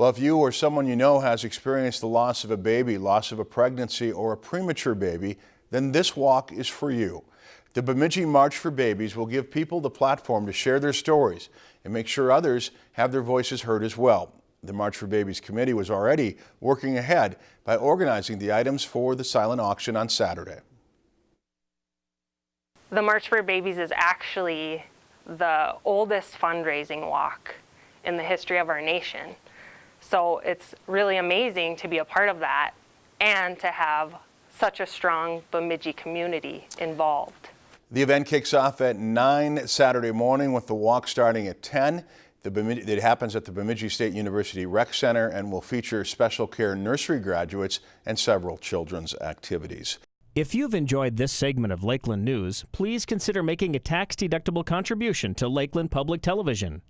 Well, if you or someone you know has experienced the loss of a baby, loss of a pregnancy, or a premature baby, then this walk is for you. The Bemidji March for Babies will give people the platform to share their stories and make sure others have their voices heard as well. The March for Babies committee was already working ahead by organizing the items for the silent auction on Saturday. The March for Babies is actually the oldest fundraising walk in the history of our nation. So it's really amazing to be a part of that and to have such a strong Bemidji community involved. The event kicks off at 9 Saturday morning with the walk starting at 10. Bemidji, it happens at the Bemidji State University Rec Center and will feature special care nursery graduates and several children's activities. If you've enjoyed this segment of Lakeland News, please consider making a tax-deductible contribution to Lakeland Public Television.